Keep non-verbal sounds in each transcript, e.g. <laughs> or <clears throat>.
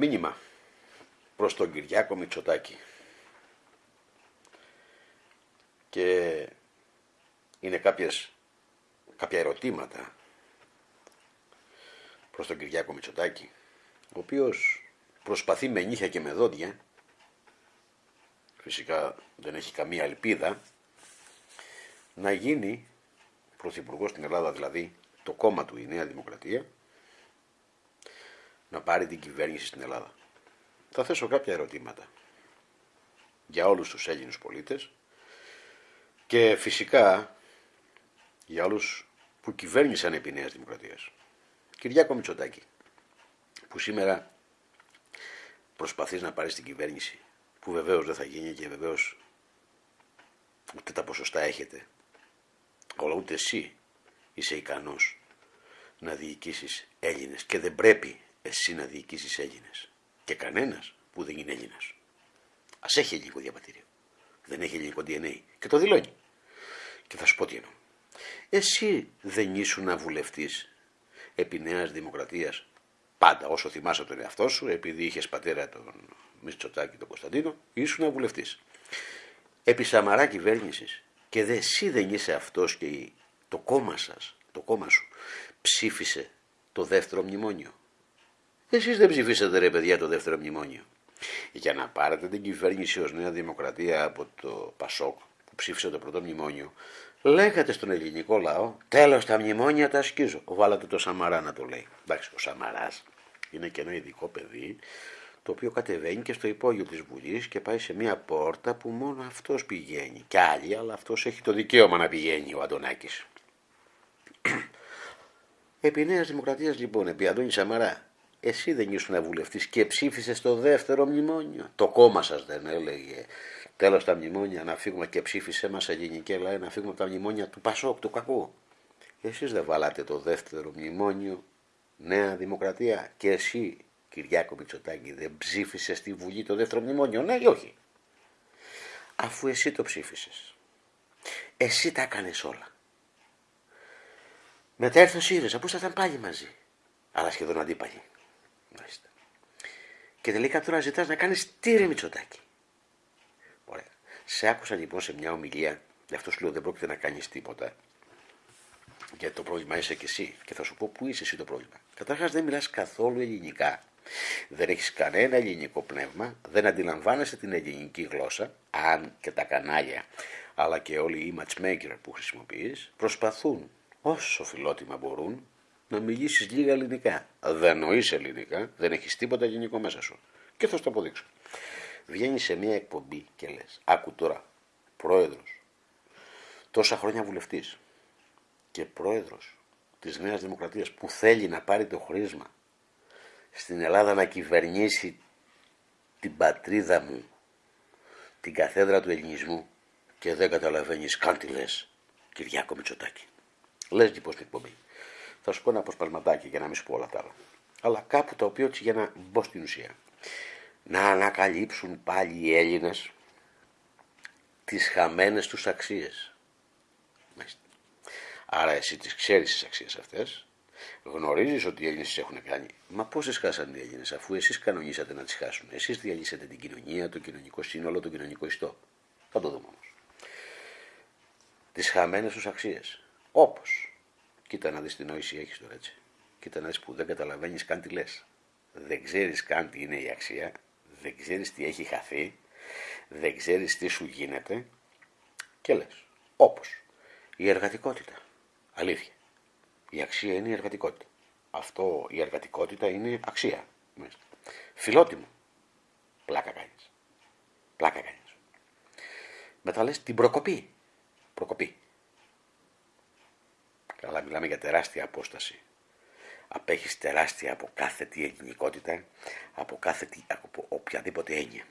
Μήνυμα προς τον Κυριάκο Μητσοτάκη. Και είναι κάποιες, κάποια ερωτήματα προς τον Κυριάκο Μητσοτάκη, ο οποίος προσπαθεί με νύχια και με δόντια, φυσικά δεν έχει καμία ελπίδα, να γίνει πρωθυπουργός στην Ελλάδα, δηλαδή το κόμμα του η Νέα Δημοκρατία, να πάρει την κυβέρνηση στην Ελλάδα. Θα θέσω κάποια ερωτήματα για όλους τους Έλληνους πολίτες και φυσικά για όλους που κυβέρνησαν επί Νέας Δημοκρατίας. Κυριάκο Μητσοτάκη, που σήμερα προσπαθείς να πάρεις την κυβέρνηση, που βεβαίως δεν θα γίνει και βεβαίως ούτε τα ποσοστά έχετε, αλλά ούτε εσύ είσαι ικανός να διοικήσεις Έλληνες και δεν πρέπει εσύ να διοικήσεις Έλληνες και κανένας που δεν είναι Έλληνας. Ας έχει ελληνικό διαβατήριο. Δεν έχει ελληνικό DNA και το δηλώνει. Και θα σου πω τι εννοώ. Εσύ δεν ήσουν βουλευτής επί Νέας Δημοκρατίας πάντα όσο θυμάσαι τον εαυτό σου επειδή είχες πατέρα τον Μητσοτάκη τον Κωνσταντίνο ήσουν βουλευτής. Επί Σαμαρά κυβέρνησης και δε, εσύ δεν είσαι αυτός και το κόμμα σας, το κόμμα σου ψήφισε το δεύτερο μνημόνιο. Εσείς δεν ψηφίσατε ρε παιδιά το δεύτερο μνημόνιο. Για να πάρετε την κυβέρνηση ως Νέα Δημοκρατία από το Πασόκ που ψήφισε το πρώτο μνημόνιο, λέγατε στον ελληνικό λαό, τέλος τα μνημόνια τα ασκίζω. Βάλατε το Σαμαρά να το λέει. Εντάξει, ο Σαμαράς είναι και ένα ειδικό παιδί, το οποίο κατεβαίνει και στο υπόγειο της Βουλής και πάει σε μια πόρτα που μόνο αυτός πηγαίνει. Κι άλλοι, αλλά αυτός έχει το δικαίωμα να πηγαίνει ο Αντωνάκης. <clears throat> Επί Νέας Δημοκρατίας λοιπόν, επί Αντώνη Σαμαρά, εσύ δεν ήσουν βουλευτής και ψήφισες το δεύτερο μνημόνιο. Το κόμμα σας δεν έλεγε. Τέλος τα μνημόνια να φύγουμε και ψήφισε μας ελληνική Ελλάδα να φύγουμε από τα μνημόνια του Πασόκ, του κακού. Εσείς δεν βάλατε το δεύτερο μνημόνιο, Νέα Δημοκρατία. Και εσύ, Κυριάκο Μητσοτάκη, δεν ψήφισες στη Βουλή το δεύτερο μνημόνιο, ναι ή όχι; Αφού εσύ το ψήφισες. Εσύ τα έκανες όλα. Μετά έρθει ο ΣΥΡΙΖΑ που ήσασταν πάλι μαζί. Αλλά σχεδόν αντίπαλοι. Μάλιστα. Και τελικά τώρα ζητάς να κάνεις τι ρε Μητσοτάκη. Ωραία. Σε άκουσα λοιπόν σε μια ομιλία, γι' αυτό σου λέω δεν πρόκειται να κάνεις τίποτα. Γιατί το πρόβλημα είσαι και εσύ. Και θα σου πω πού είσαι εσύ το πρόβλημα. Καταρχάς δεν μιλάς καθόλου ελληνικά. Δεν έχεις κανένα ελληνικό πνεύμα, δεν αντιλαμβάνεσαι την ελληνική γλώσσα, αν και τα κανάλια, αλλά και όλοι οι matchmaker που χρησιμοποιείς, προσπαθούν όσο φιλότιμα μπορούν να μιλήσεις λίγα ελληνικά. Δεν νοείς ελληνικά, δεν έχεις τίποτα ελληνικό μέσα σου. Και θα σου το αποδείξω. Βγαίνεις σε μια εκπομπή και λες: Άκου τώρα, πρόεδρος, τόσα χρόνια βουλευτής και πρόεδρος της Νέας Δημοκρατίας που θέλει να πάρει το χρήσμα στην Ελλάδα να κυβερνήσει την πατρίδα μου, την καθέδρα του ελληνισμού και δεν καταλαβαίνεις καν τι λες, Κυριάκο Μητσοτάκη. Λες λοιπόν στην εκπομπή. Θα σου πω ένα αποσπασματάκι για να μην σου πω όλα τα άλλα. Αλλά κάπου το οποίο έτσι για να μπω στην ουσία. Να ανακαλύψουν πάλι οι Έλληνες τις χαμένες τους αξίες. Άρα εσύ τις ξέρεις τις αξίες αυτές, γνωρίζεις ότι οι Έλληνες τις έχουν κάνει. Μα πώς τις χάσαν οι Έλληνες αφού εσείς κανονίσατε να τις χάσουν. Εσείς διαλύσατε την κοινωνία, το κοινωνικό σύνολο, το κοινωνικό ιστό. Θα το δούμε όμως. Τις χαμένες τους αξίες. Όπως Κοίτα να δεις τι νόηση έχεις τώρα έτσι. Κοίτα να δεις που δεν καταλαβαίνεις καν τι λες. Δεν ξέρεις καν τι είναι η αξία. Δεν ξέρεις τι έχει χαθεί. Δεν ξέρεις τι σου γίνεται. Και λες. Όπως η εργατικότητα. Αλήθεια. Η αξία είναι η εργατικότητα. Αυτό η εργατικότητα είναι αξία. Φιλότιμο. Πλάκα κάνεις. Πλάκα κάνεις. Μετά λες την προκοπή. Προκοπή. Καλά μιλάμε για τεράστια απόσταση. Απέχεις τεράστια από κάθε τι ελληνικότητα, από κάθε τι, από οποιαδήποτε έννοια.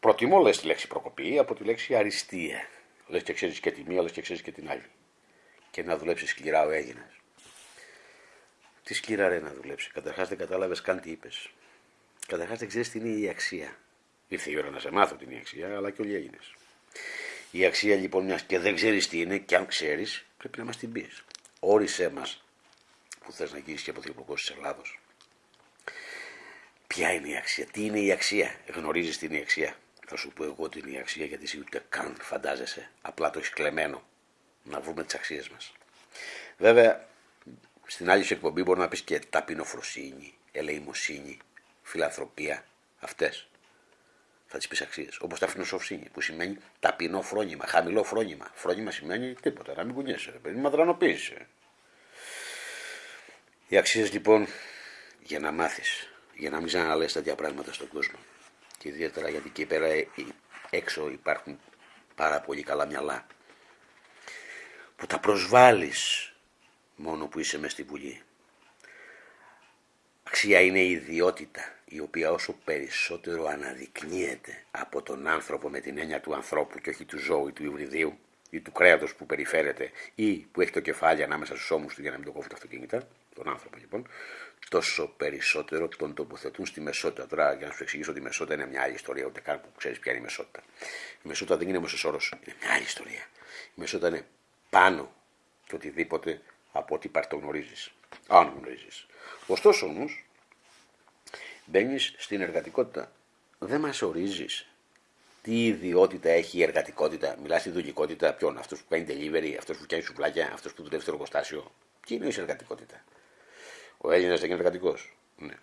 Προτιμώ λες τη λέξη προκοπή από τη λέξη αριστεία. Λες και ξέρεις και τη μία, λες και ξέρεις και την άλλη. Και να δουλέψεις σκληρά ο Έλληνας. Τι σκληρά ρε να δουλέψεις. Καταρχάς δεν κατάλαβες καν τι είπες. Καταρχάς δεν ξέρεις τι είναι η αξία. Ήρθε η ώρα να σε μάθω την αξία, αλλά και όλοι οι Η αξία λοιπόν μιας και δεν ξέρεις τι είναι, και αν ξέρεις, πρέπει να μας την πεις όρισέ μας που θες να γίνεις και πρωθυπουργός της Ελλάδος. Ποια είναι η αξία, τι είναι η αξία, γνωρίζεις τι είναι η αξία. Θα σου πω εγώ τι είναι η αξία γιατί εσύ ούτε καν φαντάζεσαι, απλά το έχεις κλεμμένο. Να βρούμε τις αξίες μας. Βέβαια, στην άλλη σου εκπομπή μπορεί να πεις και ταπεινοφροσύνη, ελεημοσύνη, φιλανθρωπία, αυτές. Θα τις πεις αξίες. Όπως τα φιλοσοφσύνη που σημαίνει ταπεινό φρόνημα, χαμηλό φρόνημα. Φρόνημα σημαίνει τίποτα, να μην κουνιέσαι, ρε παιδί, μαδρανοποίησε. Οι αξίες λοιπόν για να μάθεις, για να μην ξαναλες τέτοια πράγματα στον κόσμο. Και ιδιαίτερα γιατί εκεί πέρα ε, έξω υπάρχουν πάρα πολύ καλά μυαλά που τα προσβάλλεις μόνο που είσαι μες στη Βουλή. Αξία είναι η ιδιότητα η οποία όσο περισσότερο αναδεικνύεται από τον άνθρωπο με την έννοια του ανθρώπου και όχι του ζώου ή του υβριδίου ή του κρέατος που περιφέρεται ή που έχει το κεφάλι ανάμεσα στους ώμους του για να μην το κόβουν τα αυτοκίνητα, τον άνθρωπο λοιπόν, τόσο περισσότερο τον τοποθετούν στη μεσότητα. Τώρα για να σου εξηγήσω ότι η μεσότητα είναι μια άλλη ιστορία, ούτε καν που ξέρεις ποια είναι η μεσότητα. Η μεσότητα δεν είναι μέσο όρο, είναι μια άλλη ιστορία. Η μεσότητα είναι πάνω και οτιδήποτε από ό,τι γνωρίζεις. Αν γνωρίζεις. Ωστόσο όμως, μπαίνεις στην εργατικότητα. Δεν μας ορίζεις τι ιδιότητα έχει η εργατικότητα. Μιλάς στη δουλεικότητα ποιον, αυτό που κάνει delivery, αυτό που κάνει σουβλάκια, αυτό που δουλεύει στο εργοστάσιο. Τι είναι η εργατικότητα; Ο Έλληνας δεν είναι εργατικός. Ναι.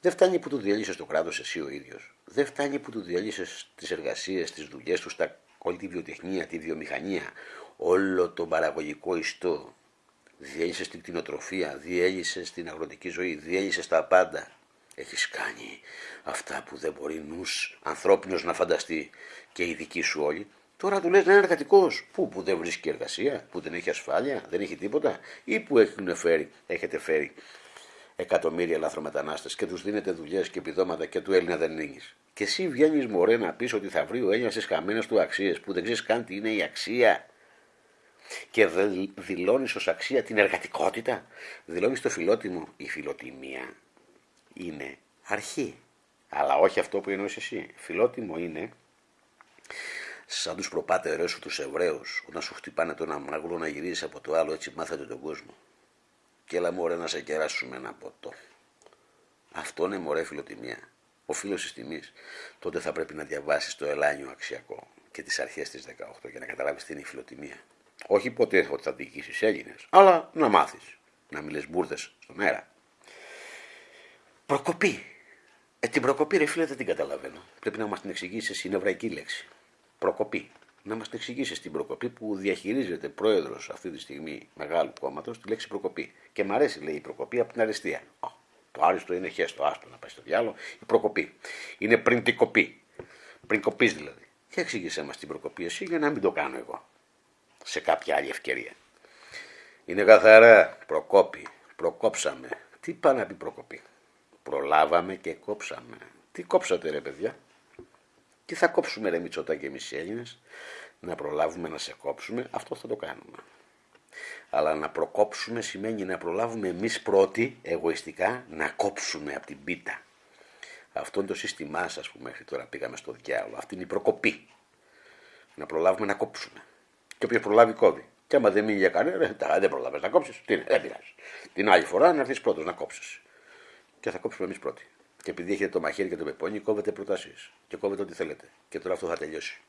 Δεν φτάνει που του διέλυσε το κράτος εσύ ο ίδιος. Δεν φτάνει που του διέλυσε τις εργασίες, τις δουλειές τους, όλη τη βιοτεχνία, τη βιομηχανία, όλο τον παραγωγικό ιστό. Διέλυσες την κτηνοτροφία, διέλυσες την αγροτική ζωή, διέλυσες τα πάντα. Έχεις κάνει αυτά που δεν μπορεί νους ανθρώπινος να φανταστεί και οι δικοί σου όλοι. Τώρα του λες να είναι εργατικός. Πού, που δεν βρίσκει εργασία, που δεν έχει ασφάλεια, δεν έχει τίποτα, ή που έχουν φέρει, έχετε φέρει εκατομμύρια λαθρομετανάστες και τους δίνετε δουλειές και επιδόματα και του Έλληνα δεν είναι. Και εσύ βγαίνεις μωρέ να πεις ότι θα βρει ο Έλληνας τις χαμένες του αξίες που δεν ξέρεις καν τι είναι η αξία. Και δηλώνεις ως αξία την εργατικότητα. Δηλώνεις το φιλότιμο. Η φιλοτιμία είναι αρχή. Αλλά όχι αυτό που εννοείς εσύ. Φιλότιμο είναι σαν τους προπάτερέ σου τους Εβραίους, όταν σου χτυπάνε το ένα μαγλό να γυρίσει από το άλλο, έτσι μάθατε τον κόσμο και έλα μωρέ να σε κεράσουμε ένα ποτό. Αυτό είναι μωρέ φιλοτιμία. Ο φίλο τη τιμής. Τότε θα πρέπει να διαβάσεις το ελάνιο αξιακό και τις αρχές της 18 για να καταλάβεις τι είναι η φιλοτιμία. Όχι ποτέ ότι θα διοικήσει Έλληνε, αλλά να μάθεις. Να μιλές μπουρδες στον αέρα. Προκοπή. Ε, την προκοπή, ρε φίλε, δεν την καταλαβαίνω. Πρέπει να μας την εξηγήσεις, είναι εβραϊκή λέξη. Προκοπή να μας την εξηγήσεις στην προκοπή που διαχειρίζεται πρόεδρος αυτή τη στιγμή μεγάλου κόμματος τη λέξη προκοπή. Και μου αρέσει, λέει, η προκοπή από την αριστεία. Το άριστο είναι χέστο, άστο να πάει στο διάλογο. Η προκοπή. Είναι πριν την κοπή. Πριν κοπής δηλαδή. Και εξήγησέ μας την προκοπή εσύ για να μην το κάνω εγώ. Σε κάποια άλλη ευκαιρία. Είναι καθαρά προκόπη. Προκόψαμε. Τι πάει να πει προκοπή. Προλάβαμε και κόψαμε. Τι κόψατε ρε παιδιά; Τι θα κόψουμε ρε Μητσοτά και εμείς οι Έλληνες, να προλάβουμε να σε κόψουμε, αυτό θα το κάνουμε. Αλλά να προκόψουμε σημαίνει να προλάβουμε εμείς πρώτοι, εγωιστικά, να κόψουμε από την πίτα. Αυτό είναι το σύστημά σας που μέχρι τώρα πήγαμε στο διάλογο. Αυτή είναι η προκοπή. Να προλάβουμε να κόψουμε. Και όποιος προλάβει κόβει. Και άμα δεν μείνει για κανένα, δεν προλάβει να κόψεις. Τι είναι, δεν πειράζει. Την άλλη φορά να έρθεις πρώτος να κόψεις. Και θα κόψουμε εμείς πρώτοι. Και επειδή έχετε το μαχαίρι και το πεπόνι, κόβετε προτάσεις. Και κόβετε ό,τι θέλετε. Και τώρα αυτό θα τελειώσει.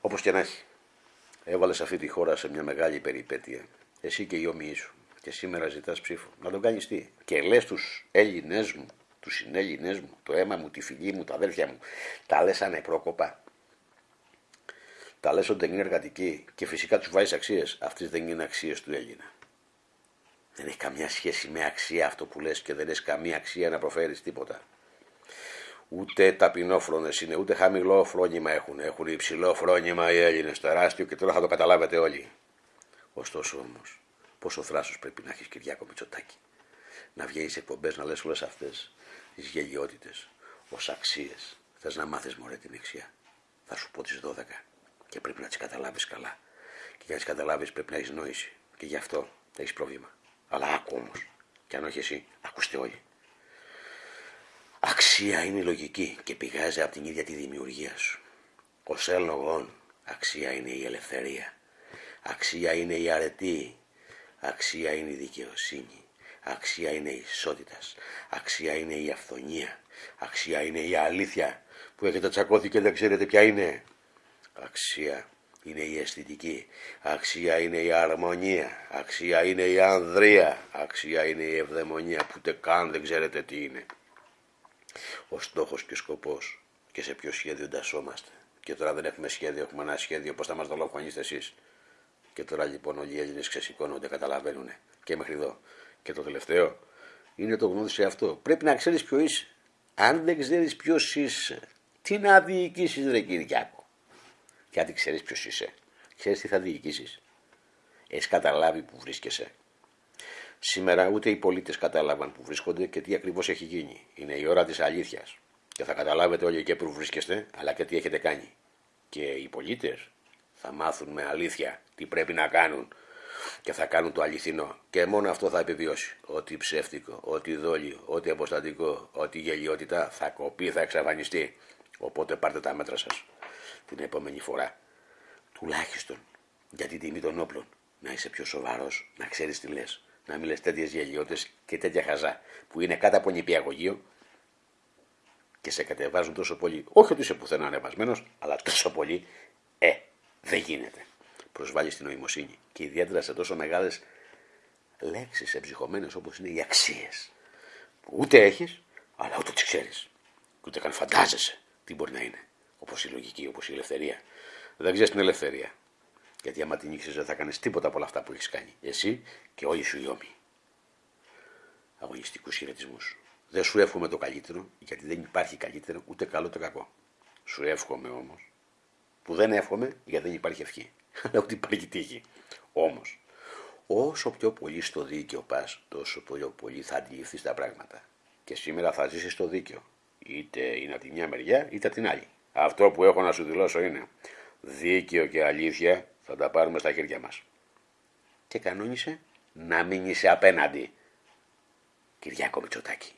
Όπως και να έχει. Έβαλε αυτή τη χώρα σε μια μεγάλη περιπέτεια. Εσύ και οι όμοιοι σου. Και σήμερα ζητάς ψήφο. Να τον κάνεις τι; Και λες τους Έλληνές μου, τους συνέλληνές μου, το αίμα μου, τη φυγή μου, τα αδέρφια μου. Τα λες ανεπρόκοπα. Τα λες ότι δεν είναι εργατικοί. Και φυσικά τους βάζεις αξίες. Αυτές δεν είναι αξίες του Έλληνα. Δεν έχει καμιά σχέση με αξία αυτό που λες και δεν έχει καμία αξία να προφέρεις τίποτα. Ούτε ταπεινόφρονες είναι, ούτε χαμηλό φρόνημα έχουν. Έχουν υψηλό φρόνημα οι Έλληνες, τεράστιο και τώρα θα το καταλάβετε όλοι. Ωστόσο όμως, πόσο θράσος πρέπει να έχεις Κυριάκο Μητσοτάκη. Να βγαίνεις εκπομπές να λες όλες αυτές τις γελιότητες ως αξίες. Θες να μάθεις μωρέ την αξία. Θα σου πω τις 12 και πρέπει να τις καταλάβεις καλά. Και για να τις καταλάβεις πρέπει να έχεις νόηση. Και γι' αυτό έχεις πρόβλημα. Αλλά άκου όμως. Και αν όχι εσύ, ακούστε όλοι. Αξία είναι η λογική και πηγάζει από την ίδια τη δημιουργία σου. Ω έλογον, αξία είναι η ελευθερία. Αξία είναι η αρετή. Αξία είναι η δικαιοσύνη. Αξία είναι η ισότητας. Αξία είναι η αυθονία. Αξία είναι η αλήθεια που έχετε τσακώθει και δεν ξέρετε ποια είναι. Αξία είναι η αισθητική. Αξία είναι η αρμονία. Αξία είναι η ανδρεία. Αξία είναι η ευδαιμονία που ούτε καν δεν ξέρετε τι είναι. Ο στόχος και ο σκοπός και σε ποιο σχέδιο εντασσόμαστε. Και τώρα δεν έχουμε σχέδιο, έχουμε ένα σχέδιο πώς θα μας δολοφονήσετε εσείς; Και τώρα λοιπόν όλοι οι Έλληνες ξεσηκώνονται, καταλαβαίνουν. Και μέχρι εδώ. Και το τελευταίο είναι το γνώδι σε αυτό. Πρέπει να ξέρεις ποιος είσαι. Αν δεν ξέρεις ποιος είσαι, τι να διοικήσεις ρε Κυριάκο. Και αν δεν ξέρεις ποιος είσαι, ξέρεις τι θα διοικήσεις. Έχεις καταλάβει που βρίσκεσαι. Σήμερα ούτε οι πολίτες κατάλαβαν που βρίσκονται και τι ακριβώς έχει γίνει. Είναι η ώρα της αλήθειας. Και θα καταλάβετε όλοι και που βρίσκεστε, αλλά και τι έχετε κάνει. Και οι πολίτες θα μάθουν με αλήθεια τι πρέπει να κάνουν και θα κάνουν το αληθινό. Και μόνο αυτό θα επιβιώσει. Ό,τι ψεύτικο, ό,τι δόλιο, ό,τι αποστατικό, ό,τι γελιότητα θα κοπεί, θα εξαφανιστεί. Οπότε πάρτε τα μέτρα σας την επόμενη φορά. Τουλάχιστον για την τιμή των όπλων. Να είσαι πιο σοβαρός, να ξέρεις τι λες. Να μην λες τέτοιες γελιότητες και τέτοια χαζά που είναι κάτω από νηπιαγωγείο και σε κατεβάζουν τόσο πολύ. Όχι ότι είσαι πουθενά ανεβασμένος, αλλά τόσο πολύ. Ε, δεν γίνεται. Προσβάλλεις την νοημοσύνη και ιδιαίτερα σε τόσο μεγάλες λέξεις εμψυχωμένες όπως είναι οι αξίες. Που ούτε έχεις, αλλά ούτε τις ξέρεις. Ούτε καν φαντάζεσαι τι μπορεί να είναι. Όπως η λογική, όπως η ελευθερία. Δεν ξέρεις την ελευθερία. Γιατί άμα την ήξερες δεν θα κάνεις τίποτα από όλα αυτά που έχεις κάνει. Εσύ και όλοι σου οι ώμοι. Αγωνιστικούς χαιρετισμούς. Δεν σου εύχομαι το καλύτερο, γιατί δεν υπάρχει καλύτερο ούτε καλό ούτε κακό. Σου εύχομαι όμως, που δεν εύχομαι γιατί δεν υπάρχει ευχή. <laughs> Αλλά ούτε υπάρχει τύχη. Όμως, όσο πιο πολύ στο δίκαιο πας, τόσο πιο πολύ θα αντιληφθείς τα πράγματα. Και σήμερα θα ζήσεις στο δίκαιο. Είτε είναι από τη μια μεριά είτε από την άλλη. Αυτό που έχω να σου δηλώσω είναι δίκαιο και αλήθεια θα τα πάρουμε στα χέρια μας. Και κανόνισε να μην είσαι απέναντι. Κυριάκο Μητσοτάκη.